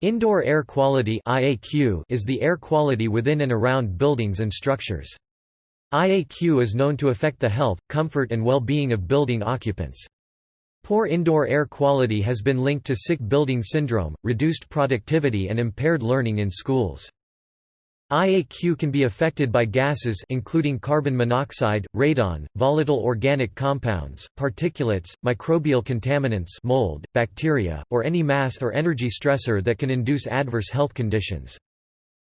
Indoor air quality IAQ is the air quality within and around buildings and structures. IAQ is known to affect the health, comfort and well-being of building occupants. Poor indoor air quality has been linked to sick building syndrome, reduced productivity and impaired learning in schools. IAQ can be affected by gases including carbon monoxide, radon, volatile organic compounds, particulates, microbial contaminants mold, bacteria, or any mass or energy stressor that can induce adverse health conditions.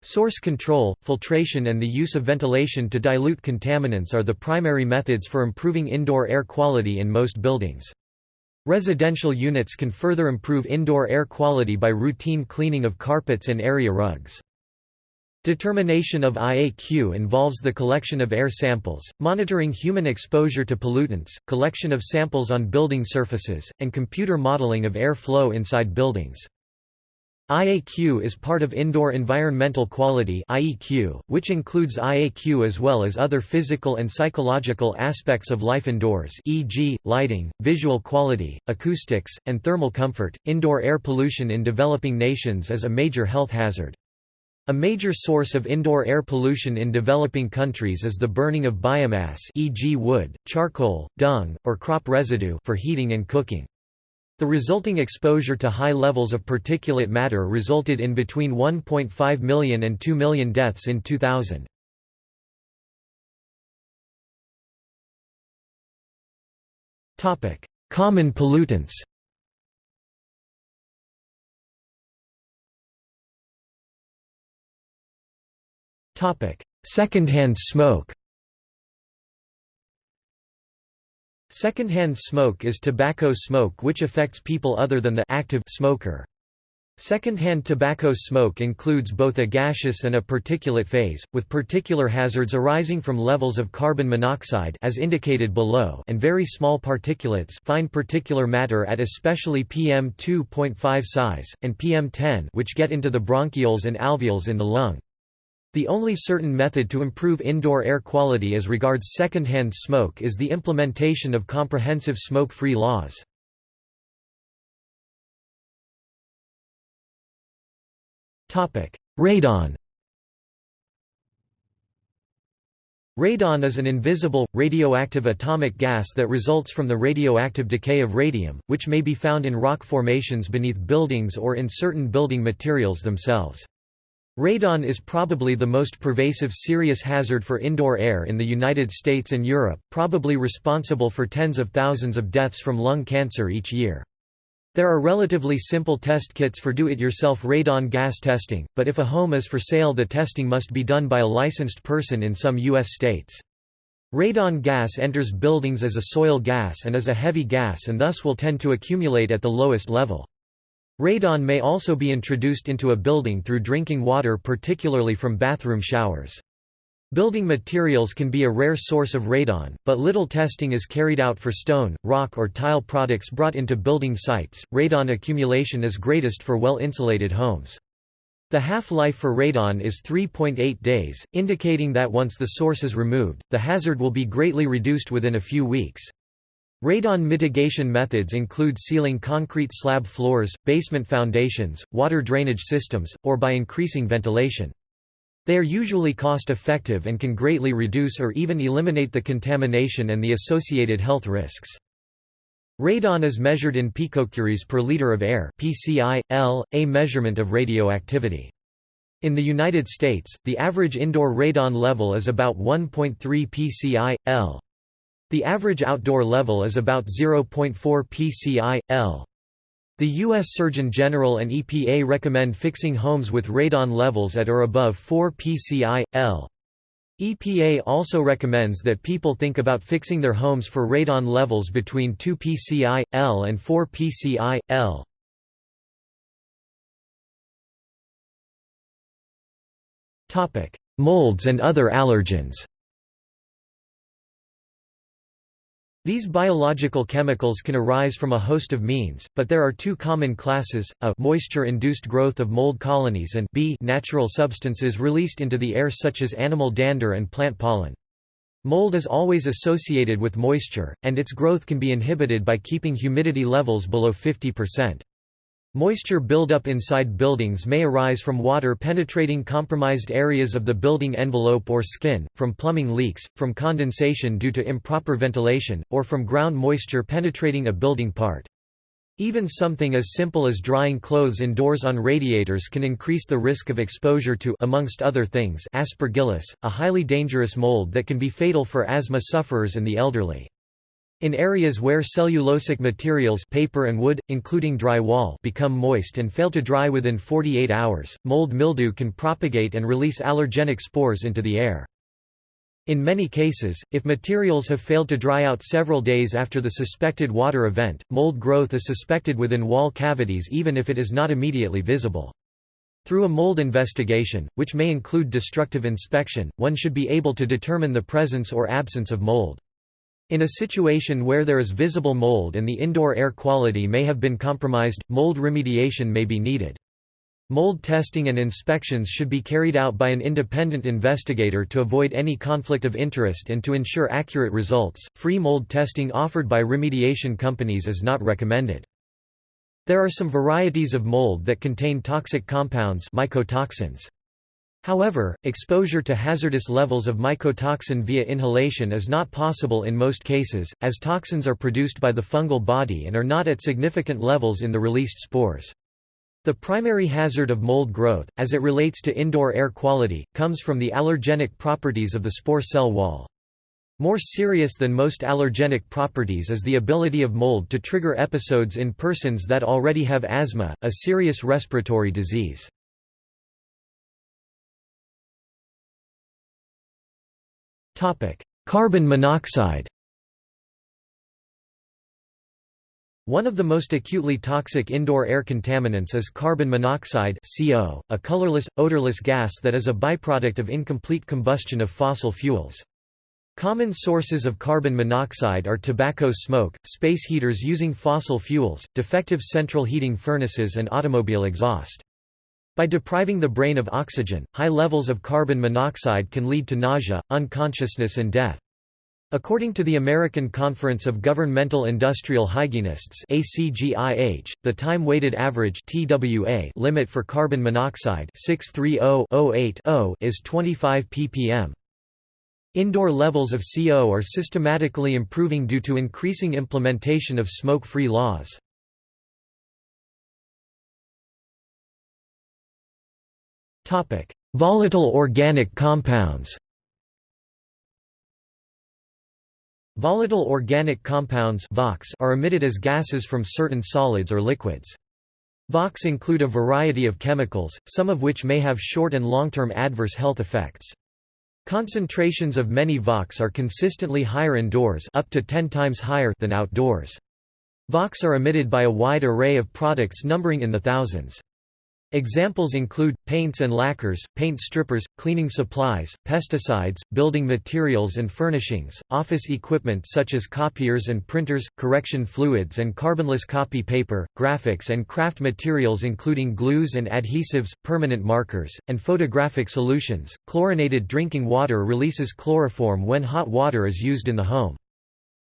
Source control, filtration and the use of ventilation to dilute contaminants are the primary methods for improving indoor air quality in most buildings. Residential units can further improve indoor air quality by routine cleaning of carpets and area rugs. Determination of IAQ involves the collection of air samples, monitoring human exposure to pollutants, collection of samples on building surfaces, and computer modeling of air flow inside buildings. IAQ is part of Indoor Environmental Quality which includes IAQ as well as other physical and psychological aspects of life indoors e.g., lighting, visual quality, acoustics, and thermal comfort. Indoor air pollution in developing nations is a major health hazard. A major source of indoor air pollution in developing countries is the burning of biomass e.g. wood, charcoal, dung, or crop residue for heating and cooking. The resulting exposure to high levels of particulate matter resulted in between 1.5 million and 2 million deaths in 2000. Common pollutants Secondhand smoke Secondhand smoke is tobacco smoke which affects people other than the active smoker. Secondhand tobacco smoke includes both a gaseous and a particulate phase, with particular hazards arising from levels of carbon monoxide as indicated below and very small particulates fine particulate matter at especially PM2.5 size, and PM10 which get into the bronchioles and alveoles in the lung. The only certain method to improve indoor air quality as regards secondhand smoke is the implementation of comprehensive smoke-free laws. Radon Radon is an invisible, radioactive atomic gas that results from the radioactive decay of radium, which may be found in rock formations beneath buildings or in certain building materials themselves. Radon is probably the most pervasive serious hazard for indoor air in the United States and Europe, probably responsible for tens of thousands of deaths from lung cancer each year. There are relatively simple test kits for do-it-yourself radon gas testing, but if a home is for sale the testing must be done by a licensed person in some U.S. states. Radon gas enters buildings as a soil gas and is a heavy gas and thus will tend to accumulate at the lowest level. Radon may also be introduced into a building through drinking water particularly from bathroom showers. Building materials can be a rare source of radon, but little testing is carried out for stone, rock or tile products brought into building sites. Radon accumulation is greatest for well-insulated homes. The half-life for radon is 3.8 days, indicating that once the source is removed, the hazard will be greatly reduced within a few weeks. Radon mitigation methods include sealing concrete slab floors, basement foundations, water drainage systems, or by increasing ventilation. They are usually cost-effective and can greatly reduce or even eliminate the contamination and the associated health risks. Radon is measured in picocuries per liter of air PCI, L, a measurement of radioactivity. In the United States, the average indoor radon level is about 1.3 PCI, L. The average outdoor level is about 0.4 pci, L. The U.S. Surgeon General and EPA recommend fixing homes with radon levels at or above 4 pci, L. EPA also recommends that people think about fixing their homes for radon levels between 2 pci, L and 4 pci, L. Molds and other allergens These biological chemicals can arise from a host of means, but there are two common classes, a moisture-induced growth of mold colonies and b natural substances released into the air such as animal dander and plant pollen. Mold is always associated with moisture, and its growth can be inhibited by keeping humidity levels below 50%. Moisture buildup inside buildings may arise from water penetrating compromised areas of the building envelope or skin, from plumbing leaks, from condensation due to improper ventilation, or from ground moisture penetrating a building part. Even something as simple as drying clothes indoors on radiators can increase the risk of exposure to amongst other things aspergillus, a highly dangerous mold that can be fatal for asthma sufferers and the elderly. In areas where cellulosic materials paper and wood, including dry wall become moist and fail to dry within 48 hours, mold mildew can propagate and release allergenic spores into the air. In many cases, if materials have failed to dry out several days after the suspected water event, mold growth is suspected within wall cavities even if it is not immediately visible. Through a mold investigation, which may include destructive inspection, one should be able to determine the presence or absence of mold. In a situation where there is visible mold and the indoor air quality may have been compromised, mold remediation may be needed. Mold testing and inspections should be carried out by an independent investigator to avoid any conflict of interest and to ensure accurate results. Free mold testing offered by remediation companies is not recommended. There are some varieties of mold that contain toxic compounds mycotoxins. However, exposure to hazardous levels of mycotoxin via inhalation is not possible in most cases, as toxins are produced by the fungal body and are not at significant levels in the released spores. The primary hazard of mold growth, as it relates to indoor air quality, comes from the allergenic properties of the spore cell wall. More serious than most allergenic properties is the ability of mold to trigger episodes in persons that already have asthma, a serious respiratory disease. Carbon monoxide One of the most acutely toxic indoor air contaminants is carbon monoxide CO, a colorless, odorless gas that is a byproduct of incomplete combustion of fossil fuels. Common sources of carbon monoxide are tobacco smoke, space heaters using fossil fuels, defective central heating furnaces and automobile exhaust. By depriving the brain of oxygen, high levels of carbon monoxide can lead to nausea, unconsciousness and death. According to the American Conference of Governmental Industrial Hygienists ACGIH, the time-weighted average TWA limit for carbon monoxide 630 is 25 ppm. Indoor levels of CO are systematically improving due to increasing implementation of smoke-free laws. Volatile organic compounds Volatile organic compounds are emitted as gases from certain solids or liquids. VOCs include a variety of chemicals, some of which may have short and long-term adverse health effects. Concentrations of many VOCs are consistently higher indoors up to 10 times higher than outdoors. VOCs are emitted by a wide array of products numbering in the thousands. Examples include, paints and lacquers, paint strippers, cleaning supplies, pesticides, building materials and furnishings, office equipment such as copiers and printers, correction fluids and carbonless copy paper, graphics and craft materials including glues and adhesives, permanent markers, and photographic solutions. Chlorinated drinking water releases chloroform when hot water is used in the home.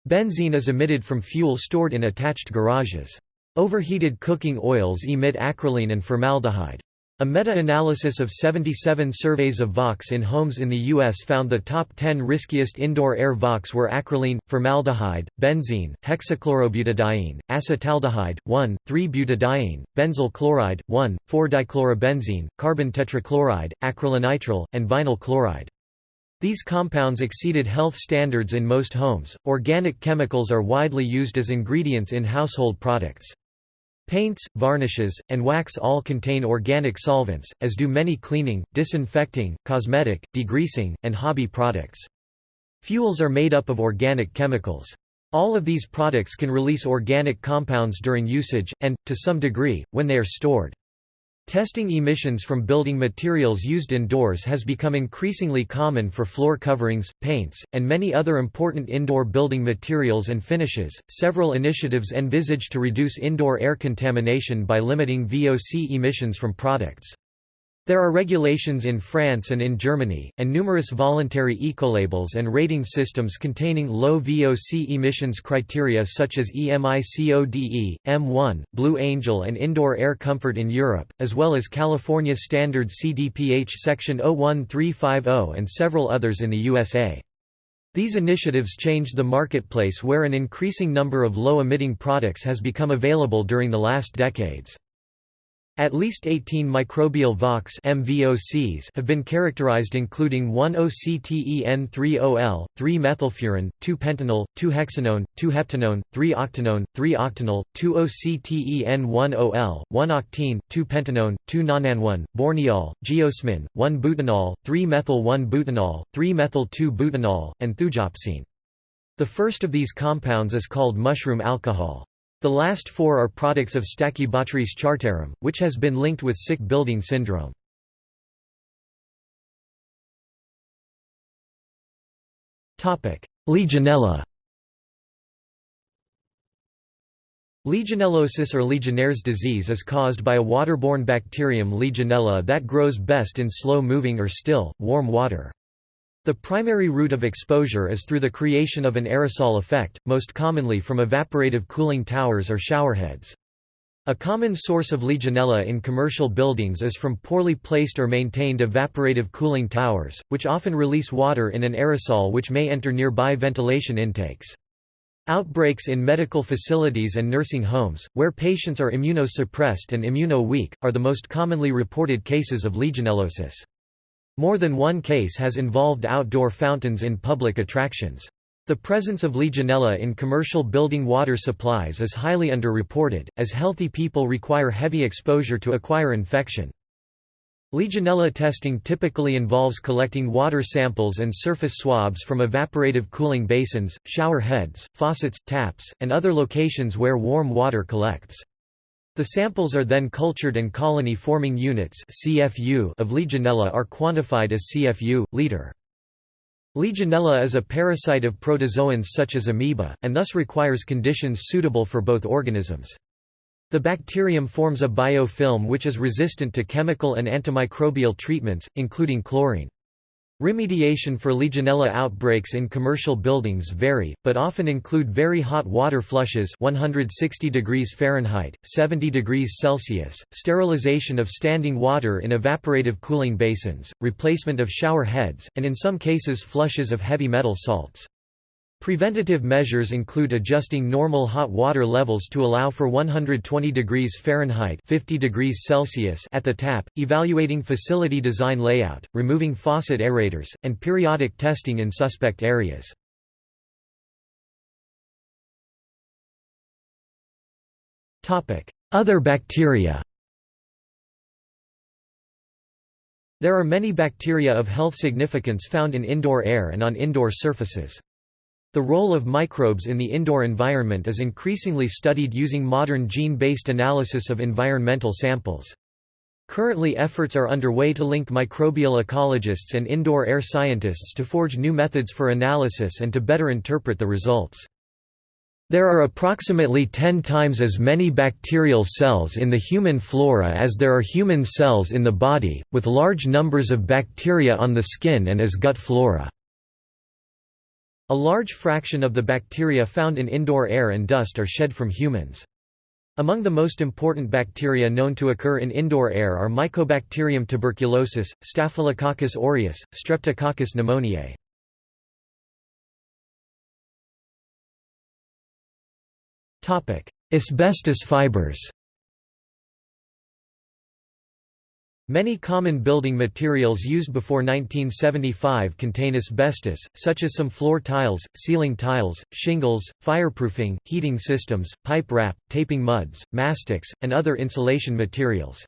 Benzene is emitted from fuel stored in attached garages. Overheated cooking oils emit acrolein and formaldehyde. A meta-analysis of 77 surveys of VOCs in homes in the U.S. found the top 10 riskiest indoor air VOCs were acrolein, formaldehyde, benzene, hexachlorobutadiene, acetaldehyde, 1,3-butadiene, benzyl chloride, 1,4-dichlorobenzene, carbon tetrachloride, acrylonitrile, and vinyl chloride. These compounds exceeded health standards in most homes. Organic chemicals are widely used as ingredients in household products. Paints, varnishes, and wax all contain organic solvents, as do many cleaning, disinfecting, cosmetic, degreasing, and hobby products. Fuels are made up of organic chemicals. All of these products can release organic compounds during usage, and, to some degree, when they are stored. Testing emissions from building materials used indoors has become increasingly common for floor coverings, paints, and many other important indoor building materials and finishes. Several initiatives envisage to reduce indoor air contamination by limiting VOC emissions from products. There are regulations in France and in Germany, and numerous voluntary ecolabels and rating systems containing low VOC emissions criteria such as EMICODE, M1, Blue Angel and Indoor Air Comfort in Europe, as well as California Standard CDPH Section 01350 and several others in the USA. These initiatives changed the marketplace where an increasing number of low-emitting products has become available during the last decades. At least 18 microbial VOCs MVOCs have been characterized including 1-OCTEN3-OL, 3-methylfuran, 2-pentanol, 2-hexanone, 2-heptanone, 3-octanone, 3-octanol, 2-OCTEN1-OL, 1-octene, 2-pentanone, 2-nonanone, borneol, geosmin, 1-butanol, 3-methyl-1-butanol, 3-methyl-2-butanol, and thujopsine. The first of these compounds is called mushroom alcohol. The last four are products of Stachybotrys chartarum, which has been linked with sick building syndrome. Legionella Legionellosis or Legionnaire's disease is caused by a waterborne bacterium Legionella that grows best in slow-moving or still, warm water. The primary route of exposure is through the creation of an aerosol effect, most commonly from evaporative cooling towers or showerheads. A common source of Legionella in commercial buildings is from poorly placed or maintained evaporative cooling towers, which often release water in an aerosol which may enter nearby ventilation intakes. Outbreaks in medical facilities and nursing homes, where patients are immunosuppressed and immuno-weak, are the most commonly reported cases of legionellosis. More than one case has involved outdoor fountains in public attractions. The presence of Legionella in commercial building water supplies is highly underreported, as healthy people require heavy exposure to acquire infection. Legionella testing typically involves collecting water samples and surface swabs from evaporative cooling basins, shower heads, faucets, taps, and other locations where warm water collects. The samples are then cultured and colony-forming units CFU of Legionella are quantified as CFU, liter. Legionella is a parasite of protozoans such as amoeba, and thus requires conditions suitable for both organisms. The bacterium forms a biofilm which is resistant to chemical and antimicrobial treatments, including chlorine. Remediation for Legionella outbreaks in commercial buildings vary, but often include very hot water flushes 160 degrees Fahrenheit, 70 degrees Celsius, sterilization of standing water in evaporative cooling basins, replacement of shower heads, and in some cases flushes of heavy metal salts. Preventative measures include adjusting normal hot water levels to allow for 120 degrees Fahrenheit 50 degrees Celsius at the tap, evaluating facility design layout, removing faucet aerators, and periodic testing in suspect areas. Other bacteria There are many bacteria of health significance found in indoor air and on indoor surfaces. The role of microbes in the indoor environment is increasingly studied using modern gene-based analysis of environmental samples. Currently efforts are underway to link microbial ecologists and indoor air scientists to forge new methods for analysis and to better interpret the results. There are approximately 10 times as many bacterial cells in the human flora as there are human cells in the body, with large numbers of bacteria on the skin and as gut flora. A large fraction of the bacteria found in indoor air and dust are shed from humans. Among the most important bacteria known to occur in indoor air are Mycobacterium tuberculosis, Staphylococcus aureus, Streptococcus pneumoniae. Asbestos fibers Many common building materials used before 1975 contain asbestos, such as some floor tiles, ceiling tiles, shingles, fireproofing, heating systems, pipe wrap, taping muds, mastics, and other insulation materials.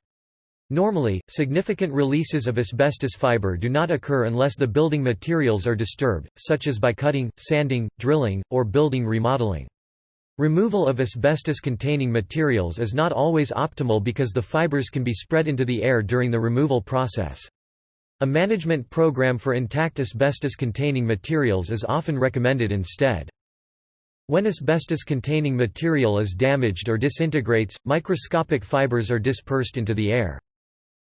Normally, significant releases of asbestos fiber do not occur unless the building materials are disturbed, such as by cutting, sanding, drilling, or building remodeling. Removal of asbestos-containing materials is not always optimal because the fibers can be spread into the air during the removal process. A management program for intact asbestos-containing materials is often recommended instead. When asbestos-containing material is damaged or disintegrates, microscopic fibers are dispersed into the air.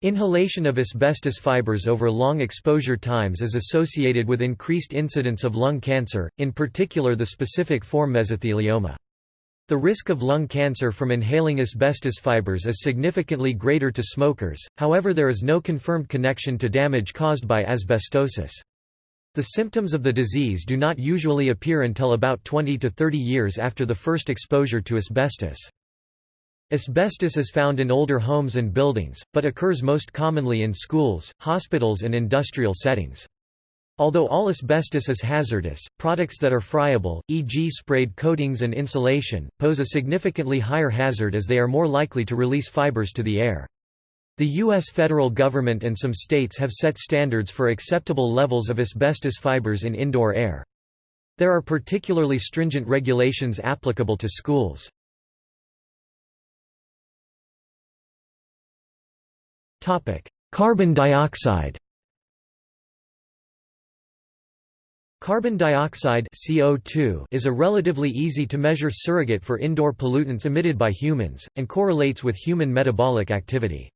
Inhalation of asbestos fibers over long exposure times is associated with increased incidence of lung cancer, in particular the specific form mesothelioma. The risk of lung cancer from inhaling asbestos fibers is significantly greater to smokers, however there is no confirmed connection to damage caused by asbestosis. The symptoms of the disease do not usually appear until about 20 to 30 years after the first exposure to asbestos. Asbestos is found in older homes and buildings, but occurs most commonly in schools, hospitals and industrial settings. Although all asbestos is hazardous, products that are friable, e.g. sprayed coatings and insulation, pose a significantly higher hazard as they are more likely to release fibers to the air. The U.S. federal government and some states have set standards for acceptable levels of asbestos fibers in indoor air. There are particularly stringent regulations applicable to schools. Carbon dioxide Carbon dioxide CO2 is a relatively easy-to-measure surrogate for indoor pollutants emitted by humans, and correlates with human metabolic activity.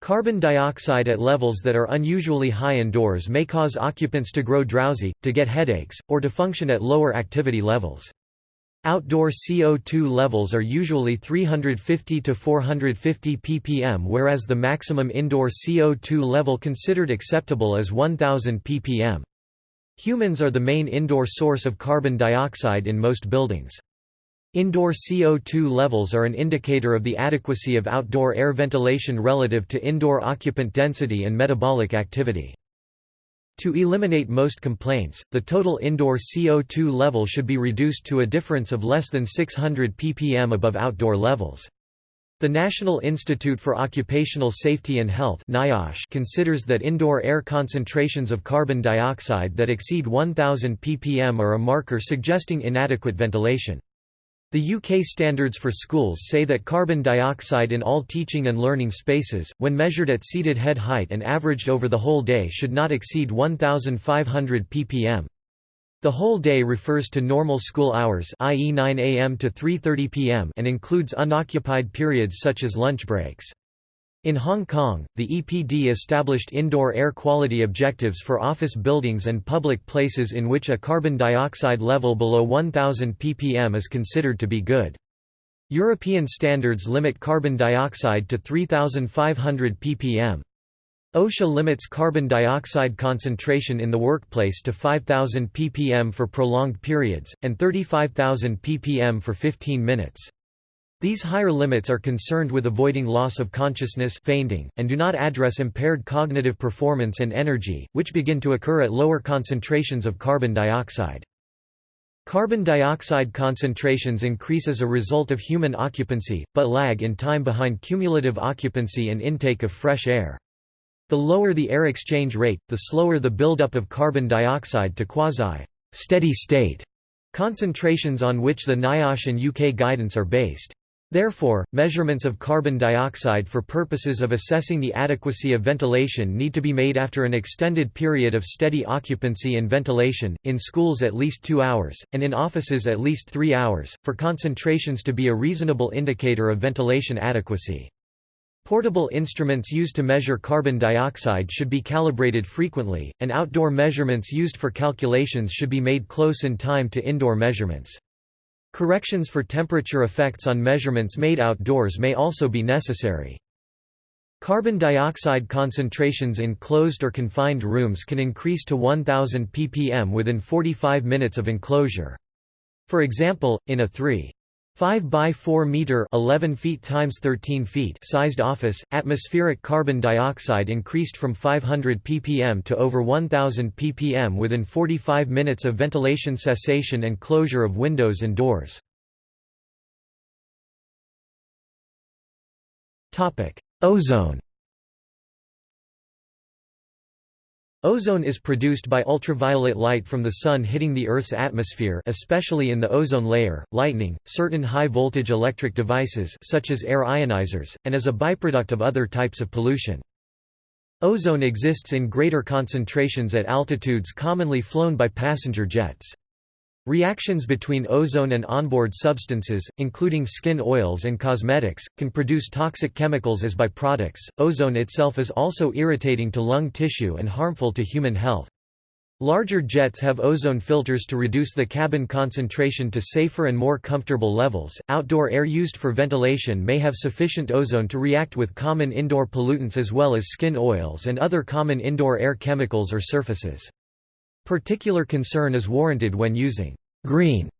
Carbon dioxide at levels that are unusually high indoors may cause occupants to grow drowsy, to get headaches, or to function at lower activity levels. Outdoor CO2 levels are usually 350 to 450 ppm whereas the maximum indoor CO2 level considered acceptable is 1000 ppm. Humans are the main indoor source of carbon dioxide in most buildings. Indoor CO2 levels are an indicator of the adequacy of outdoor air ventilation relative to indoor occupant density and metabolic activity. To eliminate most complaints, the total indoor CO2 level should be reduced to a difference of less than 600 ppm above outdoor levels. The National Institute for Occupational Safety and Health considers that indoor air concentrations of carbon dioxide that exceed 1000 ppm are a marker suggesting inadequate ventilation. The UK standards for schools say that carbon dioxide in all teaching and learning spaces, when measured at seated head height and averaged over the whole day should not exceed 1,500 ppm. The whole day refers to normal school hours i.e. 9 am to 3.30 pm and includes unoccupied periods such as lunch breaks. In Hong Kong, the EPD established indoor air quality objectives for office buildings and public places in which a carbon dioxide level below 1000 ppm is considered to be good. European standards limit carbon dioxide to 3500 ppm. OSHA limits carbon dioxide concentration in the workplace to 5000 ppm for prolonged periods, and 35000 ppm for 15 minutes. These higher limits are concerned with avoiding loss of consciousness fainting, and do not address impaired cognitive performance and energy, which begin to occur at lower concentrations of carbon dioxide. Carbon dioxide concentrations increase as a result of human occupancy, but lag in time behind cumulative occupancy and intake of fresh air. The lower the air exchange rate, the slower the buildup of carbon dioxide to quasi-steady state concentrations on which the NIOSH and UK guidance are based. Therefore, measurements of carbon dioxide for purposes of assessing the adequacy of ventilation need to be made after an extended period of steady occupancy and ventilation, in schools at least two hours, and in offices at least three hours, for concentrations to be a reasonable indicator of ventilation adequacy. Portable instruments used to measure carbon dioxide should be calibrated frequently, and outdoor measurements used for calculations should be made close in time to indoor measurements. Corrections for temperature effects on measurements made outdoors may also be necessary. Carbon dioxide concentrations in closed or confined rooms can increase to 1000 ppm within 45 minutes of enclosure. For example, in a 3 5 by 4 meter 11 feet times 13 feet sized office, atmospheric carbon dioxide increased from 500 ppm to over 1000 ppm within 45 minutes of ventilation cessation and closure of windows and doors. Topic: Ozone Ozone is produced by ultraviolet light from the Sun hitting the Earth's atmosphere especially in the ozone layer, lightning, certain high-voltage electric devices such as air ionizers, and as a byproduct of other types of pollution. Ozone exists in greater concentrations at altitudes commonly flown by passenger jets. Reactions between ozone and onboard substances, including skin oils and cosmetics, can produce toxic chemicals as byproducts. Ozone itself is also irritating to lung tissue and harmful to human health. Larger jets have ozone filters to reduce the cabin concentration to safer and more comfortable levels. Outdoor air used for ventilation may have sufficient ozone to react with common indoor pollutants as well as skin oils and other common indoor air chemicals or surfaces. Particular concern is warranted when using green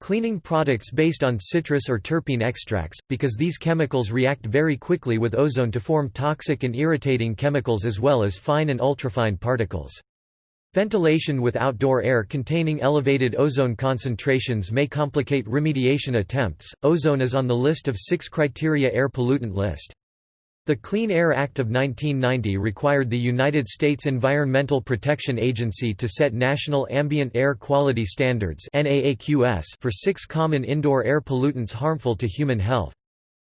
cleaning products based on citrus or terpene extracts, because these chemicals react very quickly with ozone to form toxic and irritating chemicals as well as fine and ultrafine particles. Ventilation with outdoor air containing elevated ozone concentrations may complicate remediation attempts. Ozone is on the list of six criteria air pollutant list. The Clean Air Act of 1990 required the United States Environmental Protection Agency to set national ambient air quality standards for six common indoor air pollutants harmful to human health.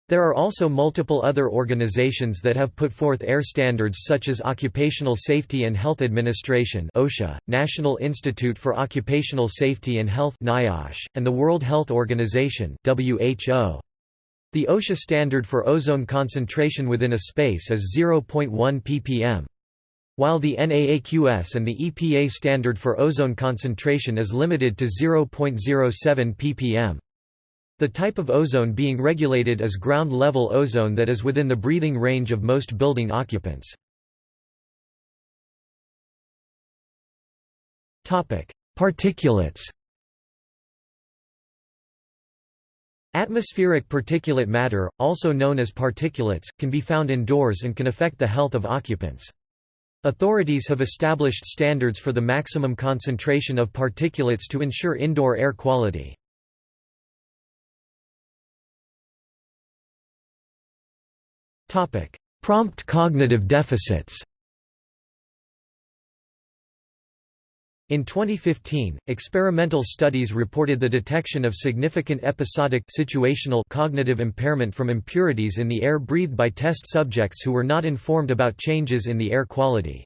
There are also multiple other organizations that have put forth air standards such as Occupational Safety and Health Administration (OSHA), National Institute for Occupational Safety and Health (NIOSH), and the World Health Organization (WHO). The OSHA standard for ozone concentration within a space is 0.1 ppm. While the NAAQS and the EPA standard for ozone concentration is limited to 0.07 ppm. The type of ozone being regulated is ground-level ozone that is within the breathing range of most building occupants. Particulates Atmospheric particulate matter, also known as particulates, can be found indoors and can affect the health of occupants. Authorities have established standards for the maximum concentration of particulates to ensure indoor air quality. Prompt cognitive deficits In 2015, experimental studies reported the detection of significant episodic situational cognitive impairment from impurities in the air breathed by test subjects who were not informed about changes in the air quality.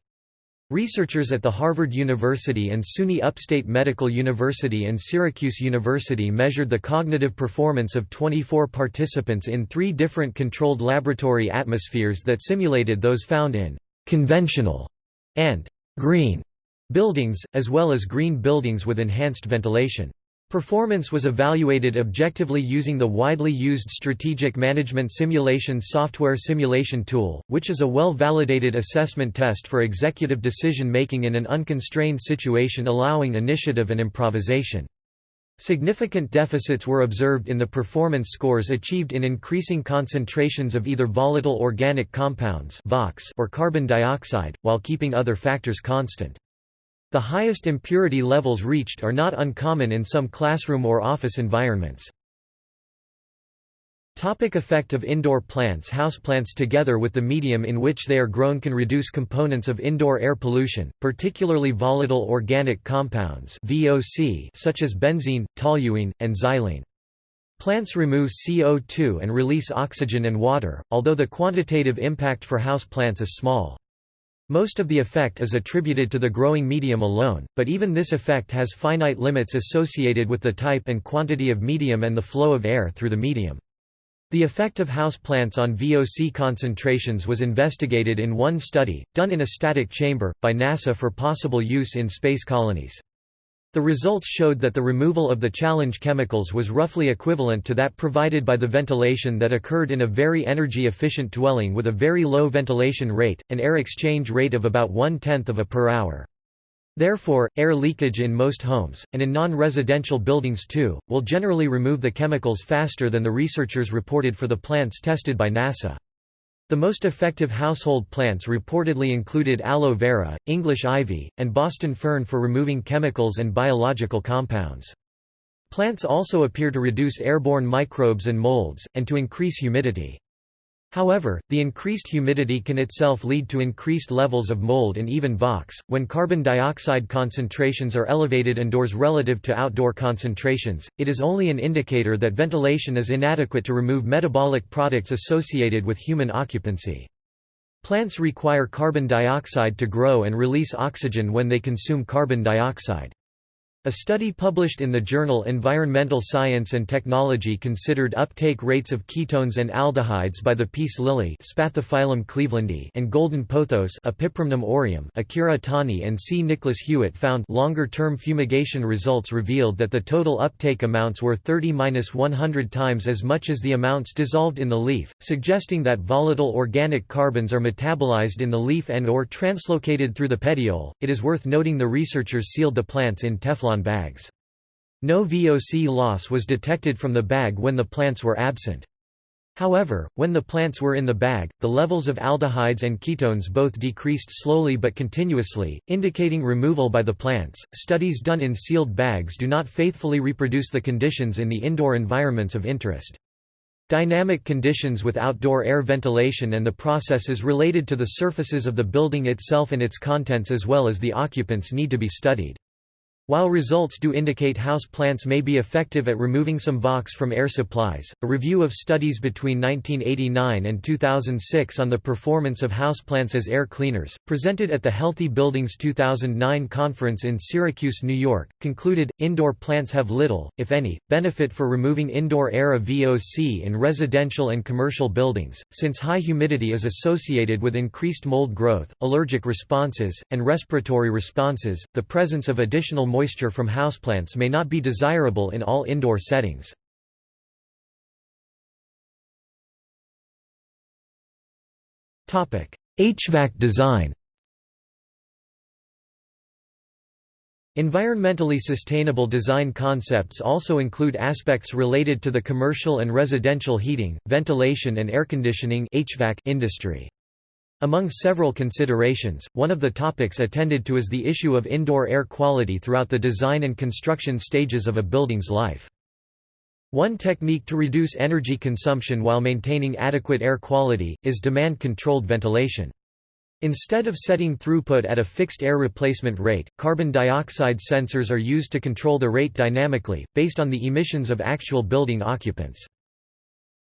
Researchers at the Harvard University and SUNY Upstate Medical University and Syracuse University measured the cognitive performance of 24 participants in three different controlled laboratory atmospheres that simulated those found in conventional and green buildings, as well as green buildings with enhanced ventilation. Performance was evaluated objectively using the widely used Strategic Management Simulation software simulation tool, which is a well-validated assessment test for executive decision-making in an unconstrained situation allowing initiative and improvisation. Significant deficits were observed in the performance scores achieved in increasing concentrations of either volatile organic compounds or carbon dioxide, while keeping other factors constant. The highest impurity levels reached are not uncommon in some classroom or office environments. Topic effect of indoor plants Houseplants together with the medium in which they are grown can reduce components of indoor air pollution, particularly volatile organic compounds VOC such as benzene, toluene, and xylene. Plants remove CO2 and release oxygen and water, although the quantitative impact for houseplants is small. Most of the effect is attributed to the growing medium alone, but even this effect has finite limits associated with the type and quantity of medium and the flow of air through the medium. The effect of houseplants on VOC concentrations was investigated in one study, done in a static chamber, by NASA for possible use in space colonies. The results showed that the removal of the challenge chemicals was roughly equivalent to that provided by the ventilation that occurred in a very energy-efficient dwelling with a very low ventilation rate, an air exchange rate of about one-tenth of a per hour. Therefore, air leakage in most homes, and in non-residential buildings too, will generally remove the chemicals faster than the researchers reported for the plants tested by NASA. The most effective household plants reportedly included aloe vera, English ivy, and Boston fern for removing chemicals and biological compounds. Plants also appear to reduce airborne microbes and molds, and to increase humidity. However, the increased humidity can itself lead to increased levels of mold and even VOX. When carbon dioxide concentrations are elevated indoors relative to outdoor concentrations, it is only an indicator that ventilation is inadequate to remove metabolic products associated with human occupancy. Plants require carbon dioxide to grow and release oxygen when they consume carbon dioxide. A study published in the journal Environmental Science and Technology considered uptake rates of ketones and aldehydes by the peace lily Spathiphyllum clevelandi and golden pothos Epipremnum aureum. Akira Tani and C. Nicholas Hewitt found longer-term fumigation results revealed that the total uptake amounts were 30-100 times as much as the amounts dissolved in the leaf, suggesting that volatile organic carbons are metabolized in the leaf and or translocated through the petiole. It is worth noting the researchers sealed the plants in Teflon bags. No VOC loss was detected from the bag when the plants were absent. However, when the plants were in the bag, the levels of aldehydes and ketones both decreased slowly but continuously, indicating removal by the plants. Studies done in sealed bags do not faithfully reproduce the conditions in the indoor environments of interest. Dynamic conditions with outdoor air ventilation and the processes related to the surfaces of the building itself and its contents as well as the occupants need to be studied. While results do indicate house plants may be effective at removing some VOx from air supplies, a review of studies between 1989 and 2006 on the performance of houseplants as air cleaners, presented at the Healthy Buildings 2009 conference in Syracuse, New York, concluded, indoor plants have little, if any, benefit for removing indoor air of VOC in residential and commercial buildings, since high humidity is associated with increased mold growth, allergic responses, and respiratory responses. The presence of additional moisture from houseplants may not be desirable in all indoor settings. HVAC design Environmentally sustainable design concepts also include aspects related to the commercial and residential heating, ventilation and air conditioning industry. Among several considerations, one of the topics attended to is the issue of indoor air quality throughout the design and construction stages of a building's life. One technique to reduce energy consumption while maintaining adequate air quality, is demand-controlled ventilation. Instead of setting throughput at a fixed air replacement rate, carbon dioxide sensors are used to control the rate dynamically, based on the emissions of actual building occupants.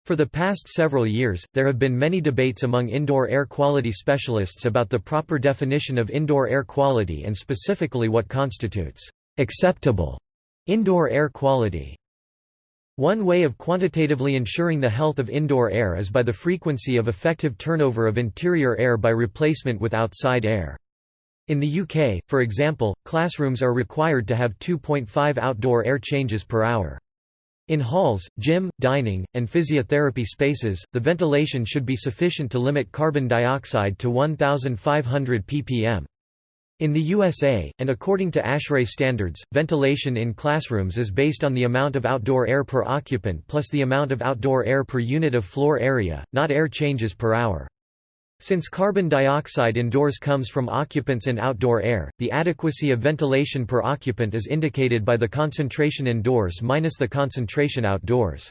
For the past several years, there have been many debates among indoor air quality specialists about the proper definition of indoor air quality and specifically what constitutes acceptable indoor air quality. One way of quantitatively ensuring the health of indoor air is by the frequency of effective turnover of interior air by replacement with outside air. In the UK, for example, classrooms are required to have 2.5 outdoor air changes per hour. In halls, gym, dining, and physiotherapy spaces, the ventilation should be sufficient to limit carbon dioxide to 1,500 ppm. In the USA, and according to ASHRAE standards, ventilation in classrooms is based on the amount of outdoor air per occupant plus the amount of outdoor air per unit of floor area, not air changes per hour. Since carbon dioxide indoors comes from occupants and outdoor air, the adequacy of ventilation per occupant is indicated by the concentration indoors minus the concentration outdoors.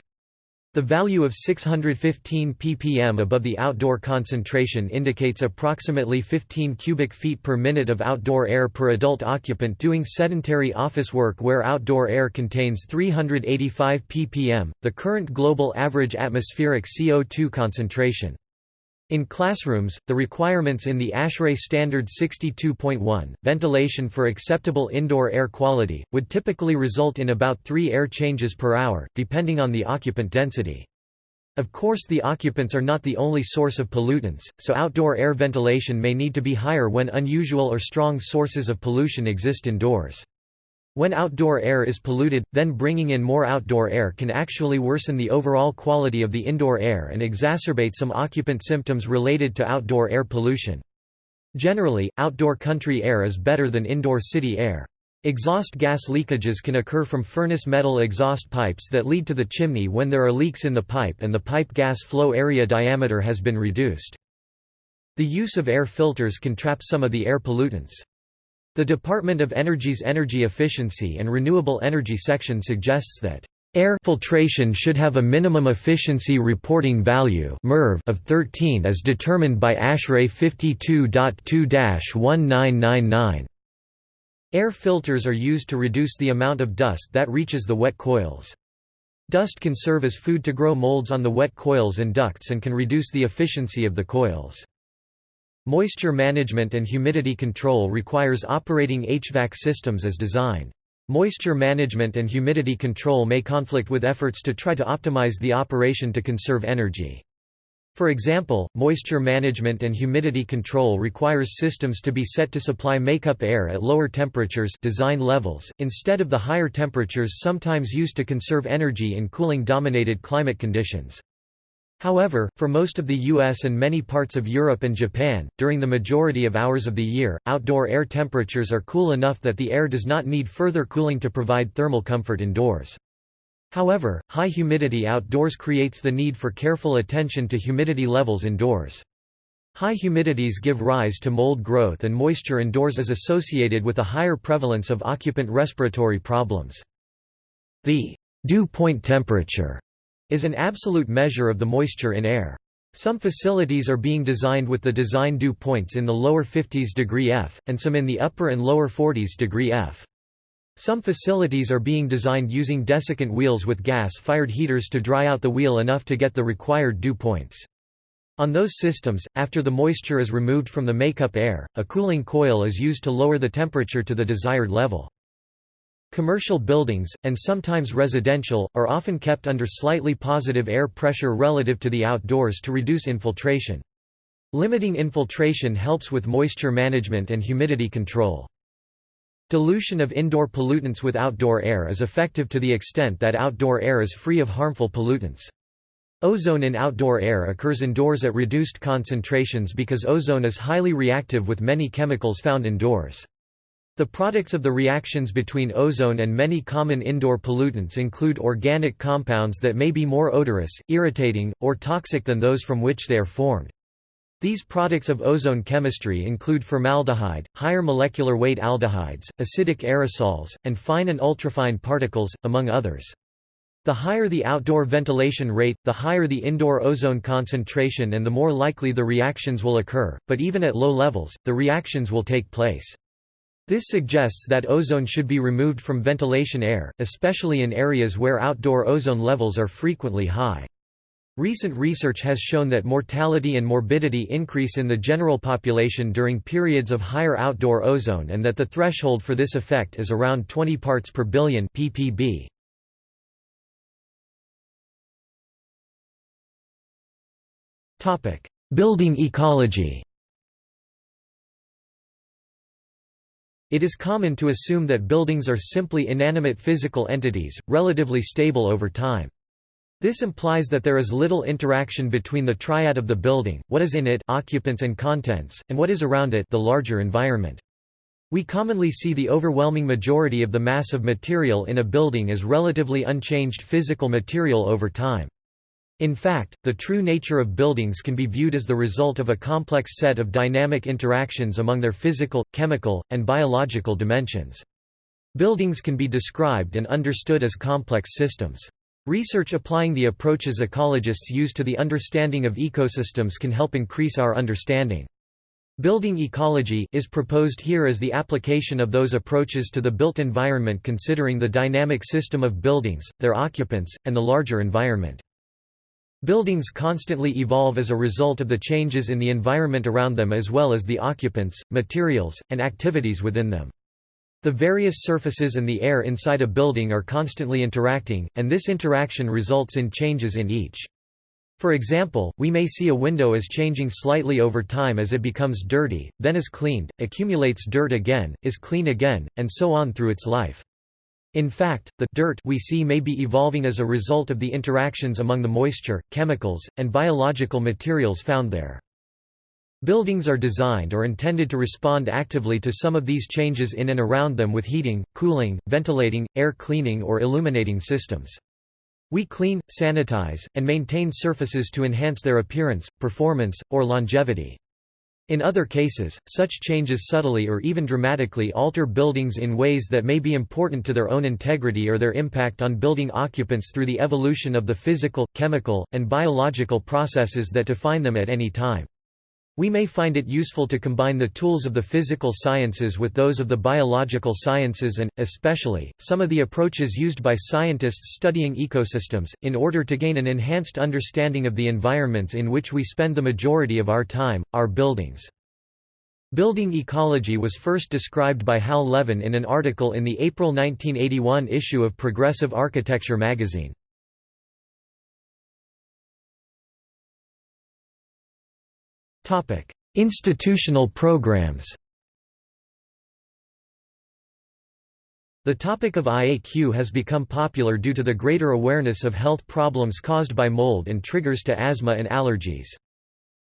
The value of 615 ppm above the outdoor concentration indicates approximately 15 cubic feet per minute of outdoor air per adult occupant doing sedentary office work where outdoor air contains 385 ppm, the current global average atmospheric CO2 concentration. In classrooms, the requirements in the ASHRAE Standard 62.1, ventilation for acceptable indoor air quality, would typically result in about three air changes per hour, depending on the occupant density. Of course the occupants are not the only source of pollutants, so outdoor air ventilation may need to be higher when unusual or strong sources of pollution exist indoors. When outdoor air is polluted, then bringing in more outdoor air can actually worsen the overall quality of the indoor air and exacerbate some occupant symptoms related to outdoor air pollution. Generally, outdoor country air is better than indoor city air. Exhaust gas leakages can occur from furnace metal exhaust pipes that lead to the chimney when there are leaks in the pipe and the pipe gas flow area diameter has been reduced. The use of air filters can trap some of the air pollutants. The Department of Energy's Energy Efficiency and Renewable Energy section suggests that Air filtration should have a minimum efficiency reporting value of 13 as determined by ASHRAE 52.2-1999. Air filters are used to reduce the amount of dust that reaches the wet coils. Dust can serve as food to grow molds on the wet coils and ducts and can reduce the efficiency of the coils. Moisture management and humidity control requires operating HVAC systems as designed. Moisture management and humidity control may conflict with efforts to try to optimize the operation to conserve energy. For example, moisture management and humidity control requires systems to be set to supply makeup air at lower temperatures design levels, instead of the higher temperatures sometimes used to conserve energy in cooling-dominated climate conditions. However, for most of the US and many parts of Europe and Japan, during the majority of hours of the year, outdoor air temperatures are cool enough that the air does not need further cooling to provide thermal comfort indoors. However, high humidity outdoors creates the need for careful attention to humidity levels indoors. High humidities give rise to mold growth and moisture indoors is associated with a higher prevalence of occupant respiratory problems. The dew point temperature is an absolute measure of the moisture in air. Some facilities are being designed with the design dew points in the lower 50s degree F, and some in the upper and lower 40s degree F. Some facilities are being designed using desiccant wheels with gas-fired heaters to dry out the wheel enough to get the required dew points. On those systems, after the moisture is removed from the makeup air, a cooling coil is used to lower the temperature to the desired level. Commercial buildings, and sometimes residential, are often kept under slightly positive air pressure relative to the outdoors to reduce infiltration. Limiting infiltration helps with moisture management and humidity control. Dilution of indoor pollutants with outdoor air is effective to the extent that outdoor air is free of harmful pollutants. Ozone in outdoor air occurs indoors at reduced concentrations because ozone is highly reactive with many chemicals found indoors. The products of the reactions between ozone and many common indoor pollutants include organic compounds that may be more odorous, irritating, or toxic than those from which they are formed. These products of ozone chemistry include formaldehyde, higher molecular weight aldehydes, acidic aerosols, and fine and ultrafine particles, among others. The higher the outdoor ventilation rate, the higher the indoor ozone concentration and the more likely the reactions will occur, but even at low levels, the reactions will take place. This suggests that ozone should be removed from ventilation air, especially in areas where outdoor ozone levels are frequently high. Recent research has shown that mortality and morbidity increase in the general population during periods of higher outdoor ozone and that the threshold for this effect is around 20 parts per billion ppb. Building ecology It is common to assume that buildings are simply inanimate physical entities, relatively stable over time. This implies that there is little interaction between the triad of the building, what is in it occupants and contents, and what is around it the larger environment. We commonly see the overwhelming majority of the mass of material in a building as relatively unchanged physical material over time. In fact, the true nature of buildings can be viewed as the result of a complex set of dynamic interactions among their physical, chemical, and biological dimensions. Buildings can be described and understood as complex systems. Research applying the approaches ecologists use to the understanding of ecosystems can help increase our understanding. Building ecology is proposed here as the application of those approaches to the built environment considering the dynamic system of buildings, their occupants, and the larger environment. Buildings constantly evolve as a result of the changes in the environment around them as well as the occupants, materials, and activities within them. The various surfaces and the air inside a building are constantly interacting, and this interaction results in changes in each. For example, we may see a window as changing slightly over time as it becomes dirty, then is cleaned, accumulates dirt again, is clean again, and so on through its life. In fact, the dirt we see may be evolving as a result of the interactions among the moisture, chemicals, and biological materials found there. Buildings are designed or intended to respond actively to some of these changes in and around them with heating, cooling, ventilating, air cleaning or illuminating systems. We clean, sanitize, and maintain surfaces to enhance their appearance, performance, or longevity. In other cases, such changes subtly or even dramatically alter buildings in ways that may be important to their own integrity or their impact on building occupants through the evolution of the physical, chemical, and biological processes that define them at any time. We may find it useful to combine the tools of the physical sciences with those of the biological sciences and, especially, some of the approaches used by scientists studying ecosystems, in order to gain an enhanced understanding of the environments in which we spend the majority of our time, our buildings. Building ecology was first described by Hal Levin in an article in the April 1981 issue of Progressive Architecture magazine. Institutional programs The topic of IAQ has become popular due to the greater awareness of health problems caused by mold and triggers to asthma and allergies.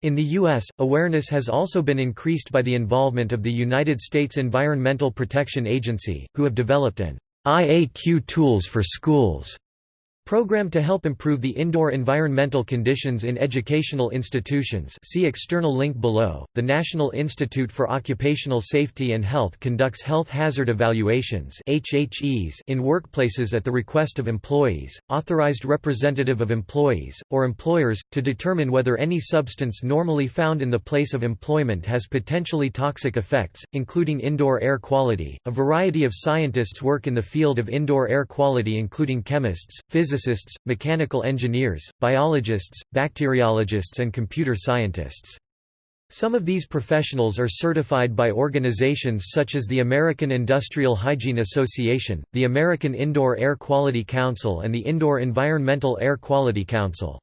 In the U.S., awareness has also been increased by the involvement of the United States Environmental Protection Agency, who have developed an IAQ Tools for Schools Program to help improve the indoor environmental conditions in educational institutions see external link below. The National Institute for Occupational Safety and Health conducts health hazard evaluations HHEs in workplaces at the request of employees, authorized representative of employees, or employers, to determine whether any substance normally found in the place of employment has potentially toxic effects, including indoor air quality. A variety of scientists work in the field of indoor air quality including chemists, physicists, physicists, mechanical engineers, biologists, bacteriologists and computer scientists. Some of these professionals are certified by organizations such as the American Industrial Hygiene Association, the American Indoor Air Quality Council and the Indoor Environmental Air Quality Council.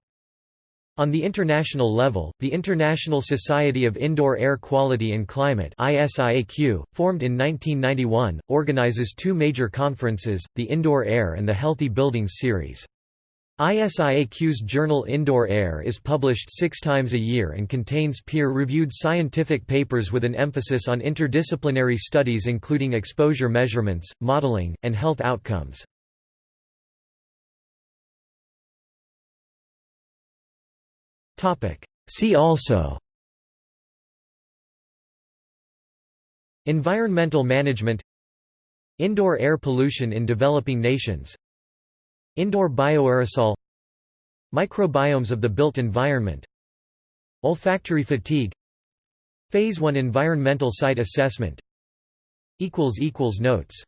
On the international level, the International Society of Indoor Air Quality and Climate ISIAQ, formed in 1991, organizes two major conferences, the Indoor Air and the Healthy Buildings Series. ISIAQ's journal Indoor Air is published six times a year and contains peer-reviewed scientific papers with an emphasis on interdisciplinary studies including exposure measurements, modeling, and health outcomes. See also. Environmental management. Indoor air pollution in developing nations. Indoor bioaerosol. Microbiomes of the built environment. Olfactory fatigue. Phase 1 environmental site assessment. Notes